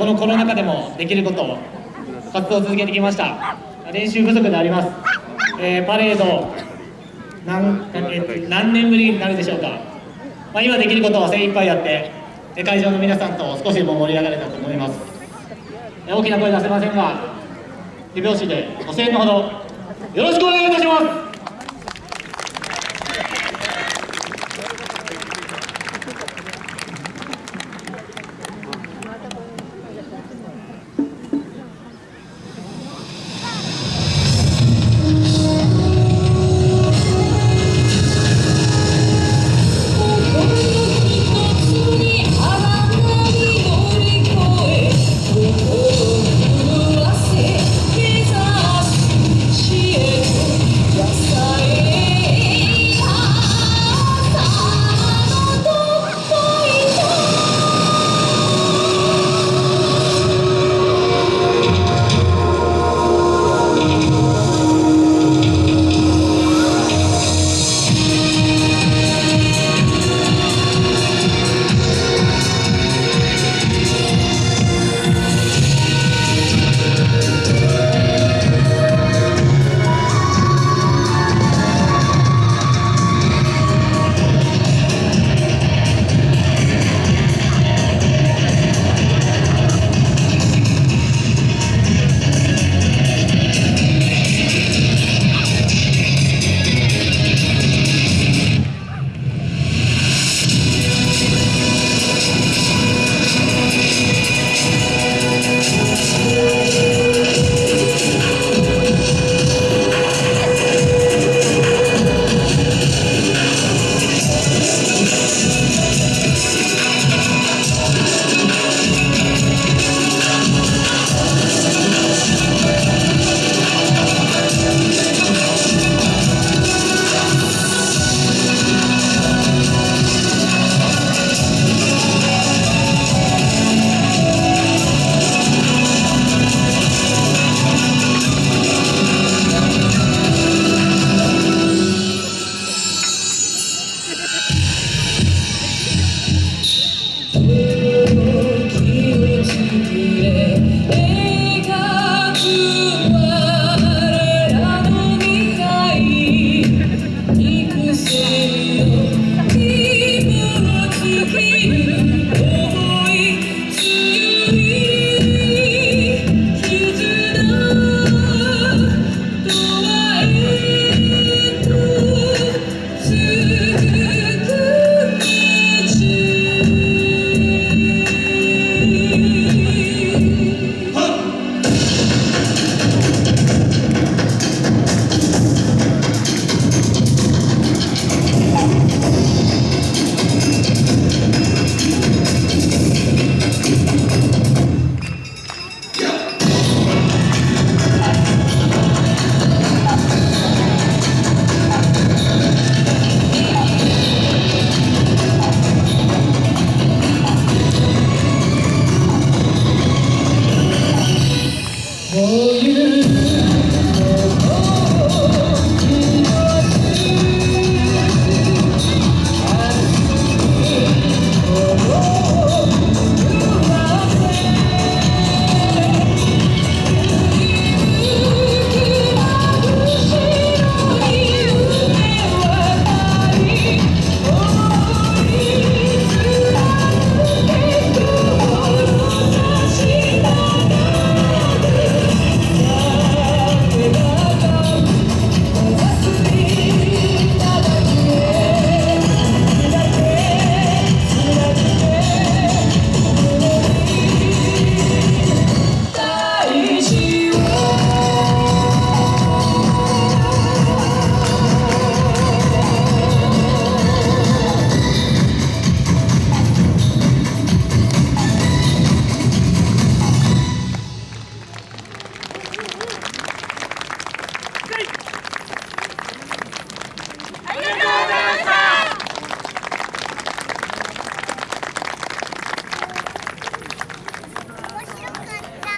このコロナ禍でもできることを活動を続けてきました。練習不足であります、えー、パレード何何年ぶりになるでしょうか、まあ、今できることは精一杯やって会場の皆さんと少しでも盛り上がれたと思います。大きな声出せませんが手拍子でご声援のほどよろしくお願いいたします。